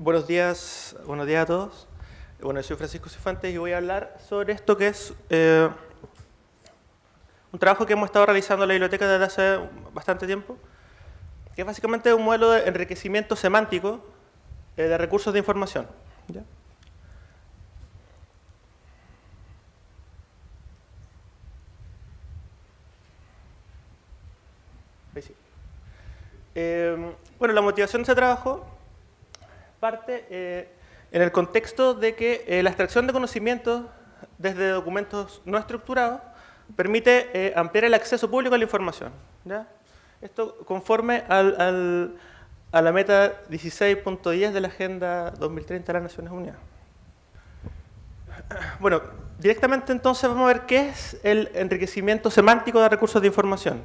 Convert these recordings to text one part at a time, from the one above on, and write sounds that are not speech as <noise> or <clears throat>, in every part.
Buenos días, buenos días a todos. Bueno, soy Francisco Cifuentes y voy a hablar sobre esto que es eh, un trabajo que hemos estado realizando en la biblioteca desde hace bastante tiempo, que es básicamente un modelo de enriquecimiento semántico eh, de recursos de información. Eh, bueno, la motivación de ese trabajo parte eh, en el contexto de que eh, la extracción de conocimientos desde documentos no estructurados permite eh, ampliar el acceso público a la información. ¿ya? Esto conforme al, al, a la meta 16.10 de la Agenda 2030 de las Naciones Unidas. Bueno, directamente entonces vamos a ver qué es el enriquecimiento semántico de recursos de información.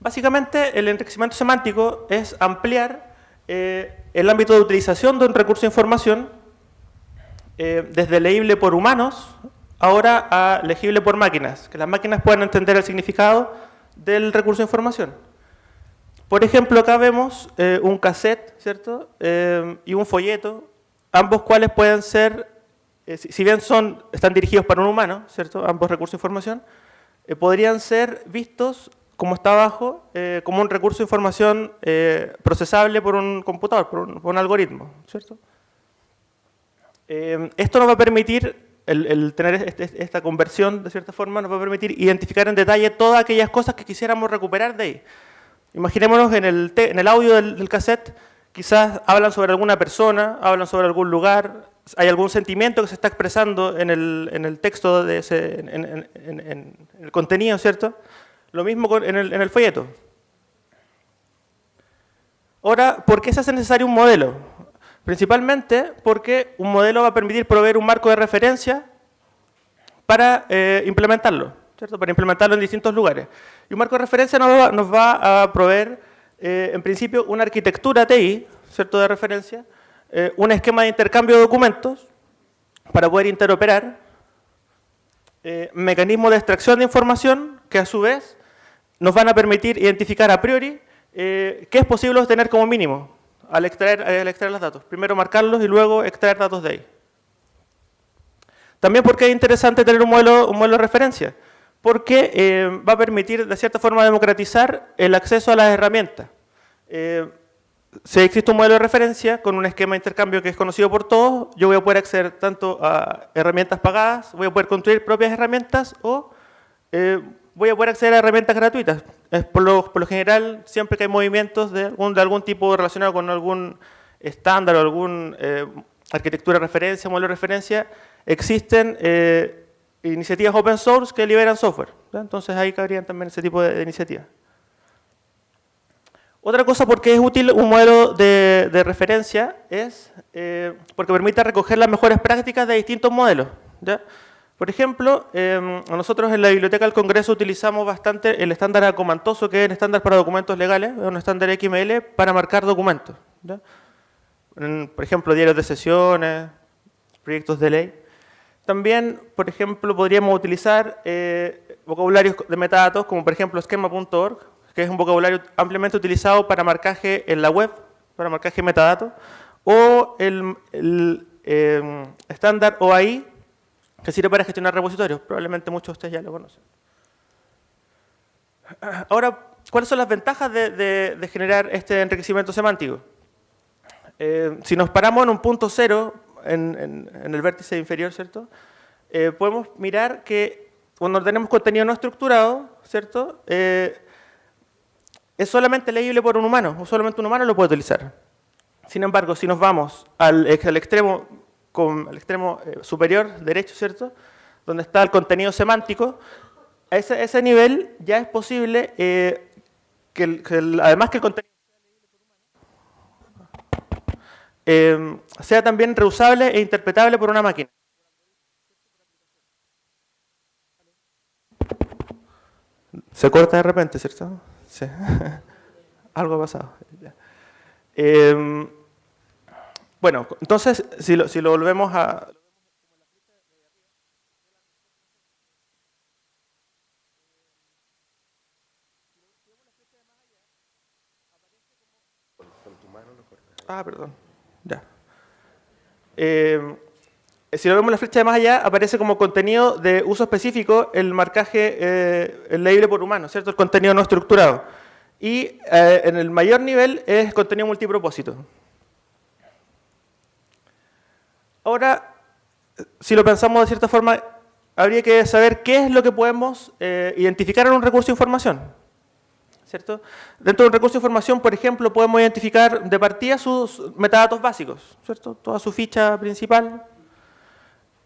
Básicamente, el enriquecimiento semántico es ampliar eh, el ámbito de utilización de un recurso de información eh, desde leíble por humanos ahora a legible por máquinas, que las máquinas puedan entender el significado del recurso de información. Por ejemplo, acá vemos eh, un cassette, ¿cierto? Y un folleto, ambos cuales pueden ser, si, bien son, están dirigidos para un humano, ¿cierto? Ambos recursos de información, podrían ser vistos, como está abajo, eh, como un recurso de información eh, procesable por un computador, por un, por un algoritmo, ¿cierto? esto nos va a permitir el, el, tener este, esta conversión, de cierta forma, nos va a permitir identificar en detalle todas aquellas cosas que quisiéramos recuperar de ahí. Imaginémonos en el, te, en el audio del, del, cassette, quizás hablan sobre alguna persona, hablan sobre algún lugar, hay algún sentimiento que se está expresando en el, en el texto, de ese, en, en, en, el contenido, ¿cierto? Lo mismo en, el, en el folleto. Ahora, ¿por qué se hace necesario un modelo? Principalmente porque un modelo va a permitir proveer un marco de referencia para eh, implementarlo, ¿cierto? Para implementarlo en distintos lugares. Y un marco de referencia nos va, nos va a proveer, eh, en principio, una arquitectura TI, ¿cierto? De referencia, eh, un esquema de intercambio de documentos para poder interoperar, mecanismos de extracción de información que a su vez nos van a permitir identificar a priori eh, qué es posible obtener como mínimo al extraer, al extraer los datos. Primero marcarlos y luego extraer datos de ahí. También porque es interesante tener un modelo, un modelo de referencia, porque eh, va a permitir de cierta forma democratizar el acceso a las herramientas. Eh, si existe un modelo de referencia con un esquema de intercambio que es conocido por todos, yo voy a poder acceder tanto a herramientas pagadas, voy a poder construir propias herramientas o voy a poder acceder a herramientas gratuitas. Es por, lo, general, siempre que hay movimientos de algún, de algún tipo relacionado con algún estándar o alguna eh, arquitectura de referencia, modelo de referencia, existen eh, iniciativas open source que liberan software. Entonces ahí cabrían también ese tipo de, de iniciativas. Otra cosa por qué es útil un modelo de, de referencia es eh, porque permite recoger las mejores prácticas de distintos modelos. ¿ya? Por ejemplo, eh, nosotros en la Biblioteca del Congreso utilizamos bastante el estándar acomantoso, que es el estándar para documentos legales, es un estándar XML para marcar documentos. En, por ejemplo, diarios de sesiones, proyectos de ley. También, por ejemplo, podríamos utilizar eh, vocabularios de metadatos, como por ejemplo schema.org, que es un vocabulario ampliamente utilizado para marcaje en la web, para marcaje metadatos, o el, eh, estándar OAI, que sirve para gestionar repositorios. Probablemente muchos de ustedes ya lo conocen. Ahora, ¿cuáles son las ventajas de, generar este enriquecimiento semántico? Eh, si nos paramos en un punto cero, en el vértice inferior, ¿cierto? Eh, podemos mirar que cuando tenemos contenido no estructurado, ¿cierto? Eh, es solamente leíble por un humano, o solamente un humano lo puede utilizar. Sin embargo, si nos vamos al, al extremo con el extremo eh, superior derecho, ¿cierto? Donde está el contenido semántico, a ese, nivel ya es posible eh, que, además que el contenido eh, sea también reusable e interpretable por una máquina. Se corta de repente, ¿cierto? Sí. <laughs> Algo ha pasado. Eh, bueno, entonces, si lo, si lo volvemos a... Ah, perdón. Ya. Eh, si lo vemos en la flecha de más allá, aparece como contenido de uso específico el marcaje eh, leíble por humano, ¿cierto? El contenido no estructurado. Y eh, en el mayor nivel es contenido multipropósito. Ahora, si lo pensamos de cierta forma, habría que saber qué es lo que podemos eh, identificar en un recurso de información. ¿cierto? Dentro de un recurso de información, por ejemplo, podemos identificar de partida sus metadatos básicos, ¿cierto? toda su ficha principal.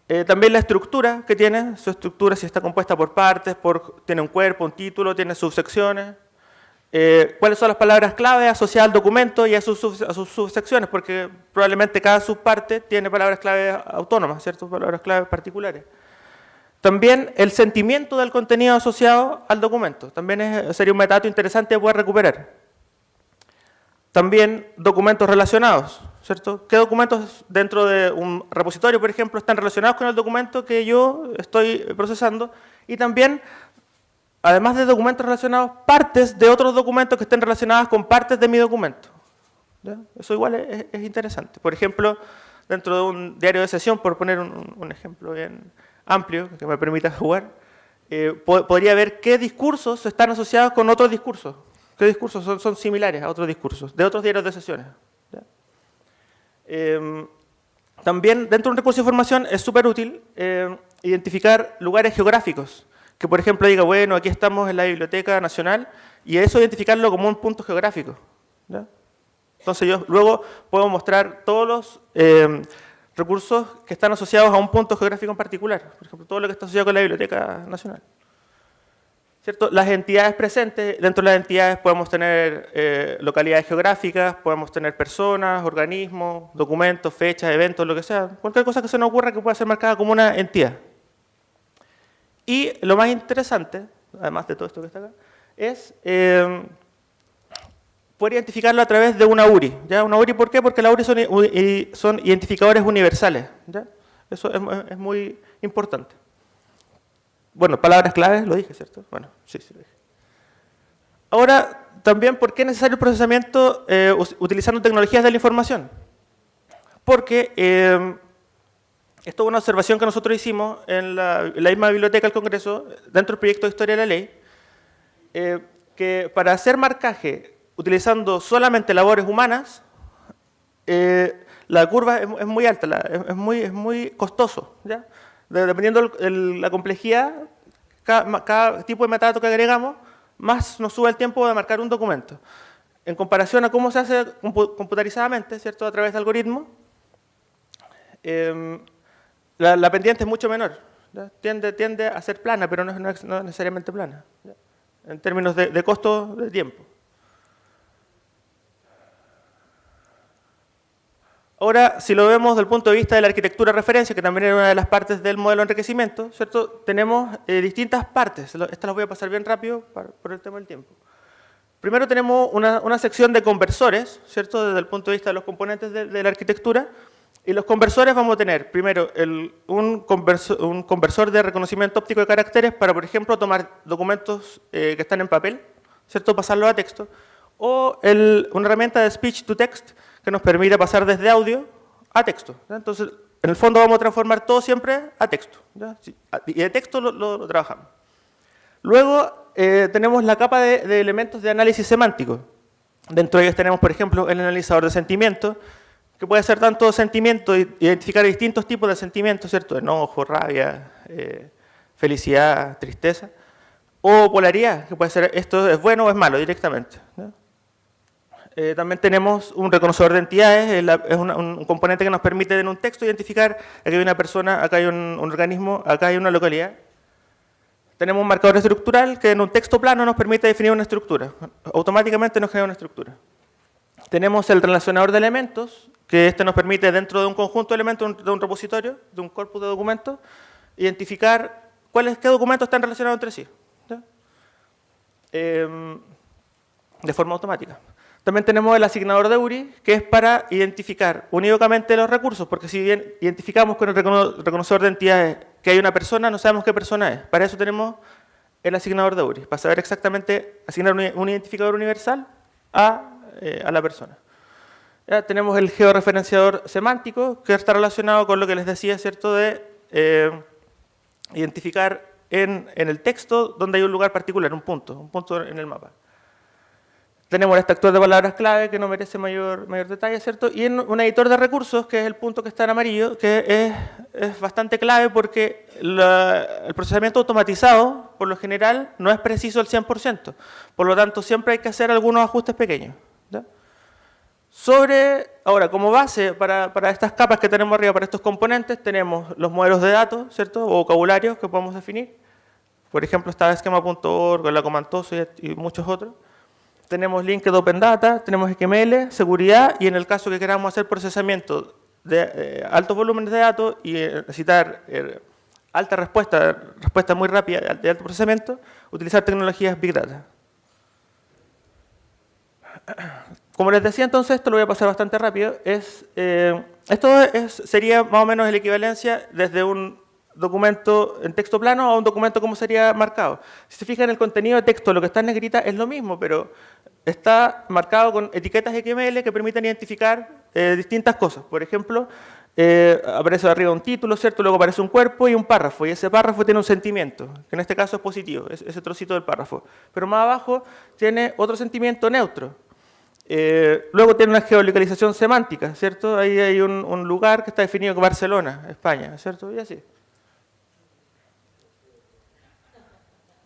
Eh, también la estructura que tiene, su estructura si está compuesta por partes, por, tiene un cuerpo, un título, tiene subsecciones. Eh, cuáles son las palabras clave asociadas al documento y a sus, subsecciones, porque probablemente cada subparte tiene palabras clave autónomas, ¿cierto? Palabras clave particulares. También el sentimiento del contenido asociado al documento. También sería un metadato interesante de poder recuperar. También documentos relacionados, ¿cierto? ¿Qué documentos dentro de un repositorio, por ejemplo, están relacionados con el documento que yo estoy procesando? Y también además de documentos relacionados, partes de otros documentos que estén relacionadas con partes de mi documento. Eso igual es, interesante. Por ejemplo, dentro de un diario de sesión, por poner un, ejemplo bien amplio que me permita <laughs> jugar, eh, podría ver qué discursos están asociados con otros discursos, qué discursos son, similares a otros discursos, de otros diarios de sesiones. Em, también dentro de un recurso de información es súper útil eh, identificar lugares geográficos que por ejemplo diga, bueno, aquí estamos en la Biblioteca Nacional y eso identificarlo como un punto geográfico. Entonces yo luego puedo mostrar todos los eh, recursos que están asociados a un punto geográfico en particular. Por ejemplo, todo lo que está asociado con la Biblioteca Nacional. ¿Cierto? Las entidades presentes, dentro de las entidades podemos tener eh, localidades geográficas, podemos tener personas, organismos, documentos, fechas, eventos, lo que sea. Cualquier cosa que se nos ocurra que pueda ser marcada como una entidad. Y lo más interesante, además de todo esto que está acá, es eh, poder identificarlo a través de una URI. ¿ya? Una URI, ¿por qué? Porque las URI son, identificadores universales. ¿ya? Eso es, muy importante. Bueno, palabras claves, lo dije, ¿cierto? Bueno, sí, sí lo dije. Ahora, también, ¿por qué es necesario el procesamiento eh, utilizando tecnologías de la información? Porque eh, esto es una observación que nosotros hicimos en la, misma biblioteca del Congreso, dentro del proyecto de Historia de la Ley, eh, que para hacer marcaje utilizando solamente labores humanas, eh, la curva es, muy alta, es, muy, es muy costoso. ¿ya? Dependiendo de la complejidad, cada, tipo de metadato que agregamos, más nos sube el tiempo de marcar un documento. En comparación a cómo se hace computarizadamente, ¿cierto? a través de algoritmos, eh, la, pendiente es mucho menor. Tiende, tiende, a ser plana, pero no es, necesariamente plana, en términos de, costo de tiempo. Ahora, si lo vemos desde el punto de vista de la arquitectura de referencia, que también era una de las partes del modelo de enriquecimiento, ¿cierto? tenemos eh, distintas partes. Estas las voy a pasar bien rápido por el tema del tiempo. Primero tenemos una, sección de conversores, ¿cierto? desde el punto de vista de los componentes de la arquitectura, y los conversores vamos a tener, primero, un, conversor, de reconocimiento óptico de caracteres para, por ejemplo, tomar documentos eh, que están en papel, ¿cierto? pasarlos a texto, o una herramienta de speech to text que nos permite pasar desde audio a texto. Entonces, en el fondo vamos a transformar todo siempre a texto. Y de texto lo, trabajamos. Luego eh, tenemos la capa de, de, elementos de análisis semántico. Dentro de ellos tenemos, por ejemplo, el analizador de sentimientos, que puede ser tanto sentimiento, identificar distintos tipos de sentimientos, ¿cierto? Enojo, rabia, eh, felicidad, tristeza. O polaridad, que puede ser esto es bueno o es malo directamente. Eh, también tenemos un reconocedor de entidades, es un componente que nos permite en un texto identificar, aquí hay una persona, acá hay un, organismo, acá hay una localidad. Tenemos un marcador estructural que en un texto plano nos permite definir una estructura. Automáticamente nos crea una estructura. Tenemos el relacionador de elementos, que este nos permite dentro de un conjunto de elementos de un repositorio, de un corpus de documentos, identificar cuáles, qué documentos están relacionados entre sí. Em, de forma automática. También tenemos el asignador de URI, que es para identificar unívocamente los recursos, porque si bien identificamos con el reconocedor de entidades que hay una persona, no sabemos qué persona es. Para eso tenemos el asignador de URI, para saber exactamente, asignar un identificador universal a, eh, a la persona. Tenemos el georreferenciador semántico, que está relacionado con lo que les decía, ¿cierto?, de eh, identificar en, el texto donde hay un lugar particular, un punto, un punto en el mapa. Tenemos este actor de palabras clave que no merece mayor, mayor detalle, ¿cierto? Y en un editor de recursos, que es el punto que está en amarillo, que es, es bastante clave porque el procesamiento automatizado, por lo general, no es preciso al 100%. Por lo tanto, siempre hay que hacer algunos ajustes pequeños. Sobre, ahora, como base para, para, estas capas que tenemos arriba, para estos componentes, tenemos los modelos de datos, ¿cierto? O vocabularios que podemos definir. Por ejemplo, está esquema.org, la Comantoso y, y muchos otros tenemos Linked Open Data, tenemos XML, seguridad y en el caso que queramos hacer procesamiento de eh, altos volúmenes de datos y eh, necesitar eh, alta respuesta, respuesta muy rápida de alto procesamiento, utilizar tecnologías Big Data. Como les decía entonces, esto lo voy a pasar bastante rápido, es, eh, esto es, sería más o menos la equivalencia desde un documento en texto plano a un documento como sería marcado. Si se fijan, el contenido de texto, lo que está en negrita es lo mismo, pero está marcado con etiquetas XML que permiten identificar eh, distintas cosas. Por ejemplo, eh, aparece arriba un título, ¿cierto? Luego aparece un cuerpo y un párrafo, y ese párrafo tiene un sentimiento, que en este caso es positivo, es, ese trocito del párrafo. Pero más abajo tiene otro sentimiento neutro. Eh, luego tiene una geolocalización semántica, ¿cierto? Ahí hay un, lugar que está definido como Barcelona, España, ¿cierto? Y así.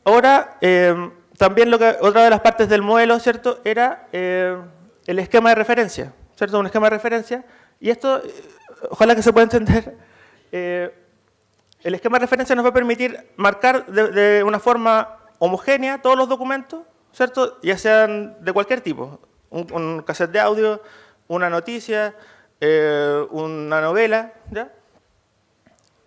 Ahora, eh, también otra de las partes del modelo, ¿cierto?, era eh, el esquema de referencia, ¿cierto?, un esquema de referencia. Y esto, ojalá que se pueda entender, <laughs> el esquema de referencia nos va a permitir marcar de, de, una forma homogénea todos los documentos, ¿cierto?, ya sean de cualquier tipo, un, un cassette de audio, una noticia, eh, una novela, ¿ya?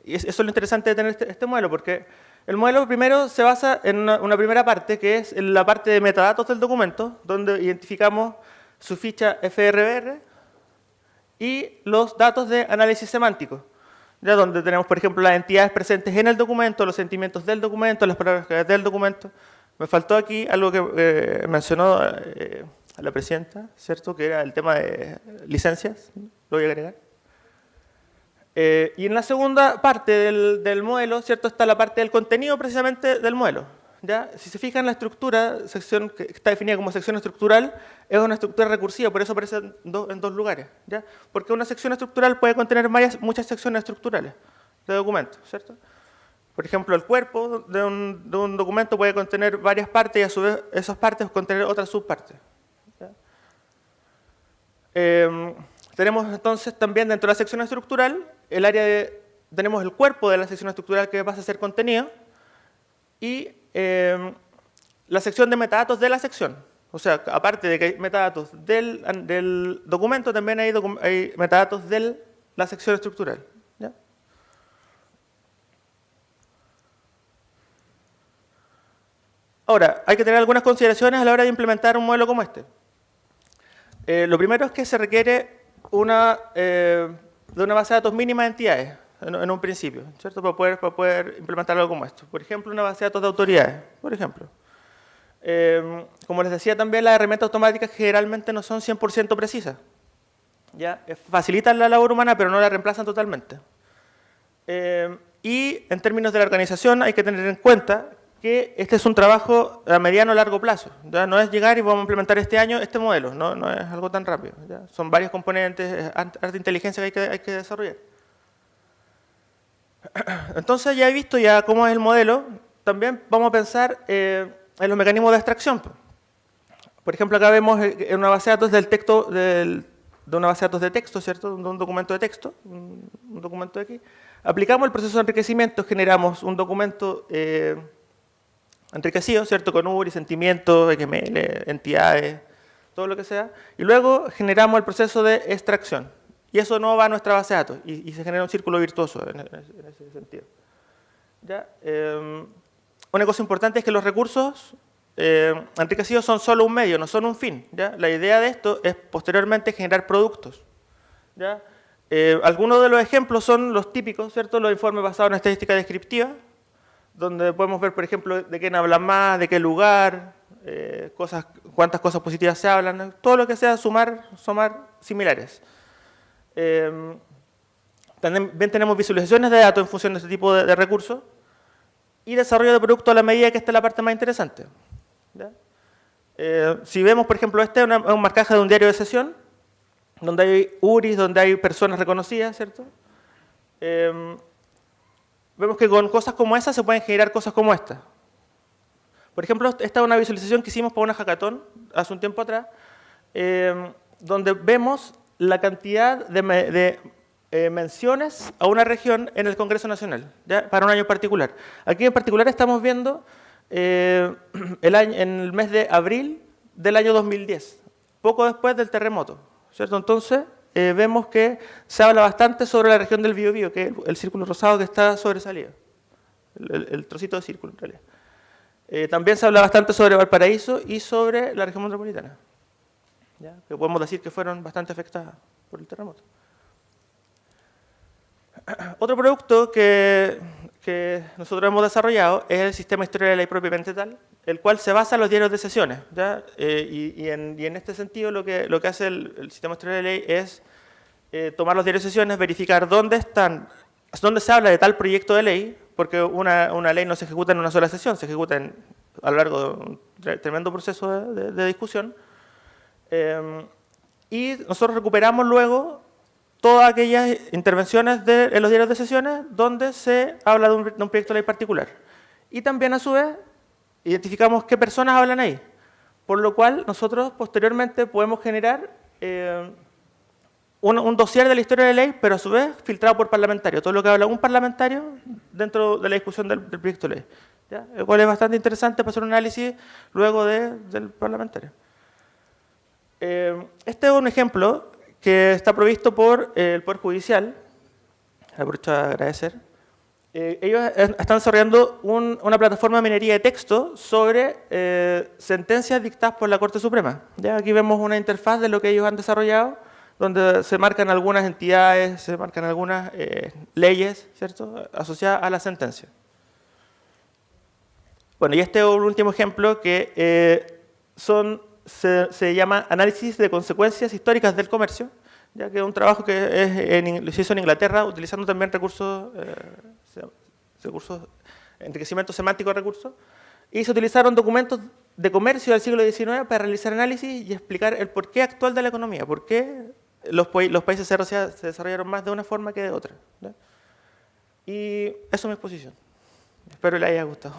Y eso es lo interesante de tener este, este modelo, porque el modelo primero se basa en una, una, primera parte, que es en la parte de metadatos del documento, donde identificamos su ficha FRBR y los datos de análisis semántico, ya donde tenemos, por ejemplo, las entidades presentes en el documento, los sentimientos del documento, las palabras del documento. Me faltó aquí algo que eh, mencionó eh, la presidenta, ¿cierto? Que era el tema de licencias, lo voy a agregar. Eh, y en la segunda parte del, del, modelo, ¿cierto? Está la parte del contenido precisamente del modelo. ¿ya? Si se fijan, la estructura, sección que está definida como sección estructural, es una estructura recursiva, por eso aparece en, en dos lugares. ¿ya? Porque una sección estructural puede contener muchas secciones estructurales de documentos, ¿cierto? Por ejemplo, el cuerpo de un, de un, documento puede contener varias partes y a su vez esas partes contener otras subpartes. Eh, tenemos entonces también dentro de la sección estructural el área de, tenemos el cuerpo de la sección estructural que pasa a ser contenido y eh, la sección de metadatos de la sección. O sea, aparte de que hay metadatos del, documento, también hay, metadatos de la sección estructural. Ahora, hay que tener algunas consideraciones a la hora de implementar un modelo como este. Eh, lo primero es que se requiere una eh, de una base de datos mínima de entidades, en, un principio, ¿cierto? Para poder, para poder implementar algo como esto. Por ejemplo, una base de datos de autoridades, por ejemplo. Eh, como les decía también, las herramientas automáticas generalmente no son 100% precisas. ¿ya? Facilitan la labor humana, pero no la reemplazan totalmente. Eh, y en términos de la organización hay que tener en cuenta que este es un trabajo a mediano o largo plazo. ¿ya? No es llegar y vamos a implementar este año este modelo, no, no es algo tan rápido. ¿ya? Son varios componentes, arte de inteligencia que hay, que hay que desarrollar. <clears throat> Entonces ya he visto ya cómo es el modelo, también vamos a pensar eh, en los mecanismos de extracción. Por ejemplo, acá vemos en una base de datos del texto, de una base de datos de texto, ¿cierto? De un documento de texto, un, documento aquí. Aplicamos el proceso de enriquecimiento, generamos un documento eh, enriquecido, ¿cierto? Con URI, sentimientos, XML, entidades, todo lo que sea. Y luego generamos el proceso de extracción. Y eso no va a nuestra base de datos. Y, se genera un círculo virtuoso en, ese sentido. ¿Ya? Eh, una cosa importante es que los recursos eh, enriquecidos son solo un medio, no son un fin. ¿ya? La idea de esto es posteriormente generar productos. ¿ya? Eh, algunos de los ejemplos son los típicos, ¿cierto? Los informes basados en estadística descriptiva, donde podemos ver, por ejemplo, de quién habla más, de qué lugar, eh, cosas, cuántas cosas positivas se hablan, todo lo que sea sumar, sumar similares. Eh, también tenemos visualizaciones de datos en función de este tipo de, recursos y desarrollo de producto a la medida que esta es la parte más interesante. Eh, si vemos, por ejemplo, este es un marcaje de un diario de sesión, donde hay URIs, donde hay personas reconocidas, ¿cierto? Vemos que con cosas como esas se pueden generar cosas como esta. Por ejemplo, esta es una visualización que hicimos para una hackathon hace un tiempo atrás, eh, donde vemos la cantidad de, de eh, menciones a una región en el Congreso Nacional, para un año particular. Aquí en particular estamos viendo eh, <clears throat> el año, en el mes de abril del año 2010, poco después del terremoto. ¿cierto? Entonces, eh, vemos que se habla bastante sobre la región del Biobío, que es el, círculo rosado que está sobresalido, el, trocito de círculo en realidad. también se habla bastante sobre Valparaíso y sobre la región metropolitana, que podemos decir que fueron bastante afectadas por el terremoto. <clears throat> Otro producto que, nosotros hemos desarrollado es el sistema historia de ley propiamente tal, el cual se basa en los diarios de sesiones. Eh, y, en, este sentido lo que, lo que hace el, sistema historia de ley es eh, tomar los diarios de sesiones, verificar dónde están, dónde se habla de tal proyecto de ley, porque una, ley no se ejecuta en una sola sesión, se ejecuta a lo largo de un tremendo proceso de, discusión. Eh, y nosotros recuperamos luego todas aquellas intervenciones de, en los diarios de sesiones donde se habla de un, proyecto de ley particular. Y también, a su vez, identificamos qué personas hablan ahí. Por lo cual, nosotros posteriormente podemos generar eh, un, dossier de la historia de ley, pero a su vez filtrado por parlamentario. Todo lo que habla un parlamentario dentro de la discusión del, proyecto de ley. ¿ya? El cual es bastante interesante para hacer un análisis luego del parlamentario. Eh, este es un ejemplo que está provisto por eh, el Poder Judicial. Aprovecho a agradecer. Eh, ellos están desarrollando una plataforma de minería de texto sobre eh, sentencias dictadas por la Corte Suprema. ¿Ya? Aquí vemos una interfaz de lo que ellos han desarrollado, donde se marcan algunas entidades, se marcan algunas leyes ¿cierto? asociadas a la sentencia. Bueno, y este es un último ejemplo que son se, llama Análisis de Consecuencias Históricas del Comercio, ya que es un trabajo que se hizo en Inglaterra utilizando también recursos, eh, recursos enriquecimiento semántico de recursos, y se utilizaron documentos de comercio del siglo XIX para realizar análisis y explicar el porqué actual de la economía, por qué los, los países se, desarrollaron más de una forma que de otra. Y eso es mi exposición. Espero les haya gustado.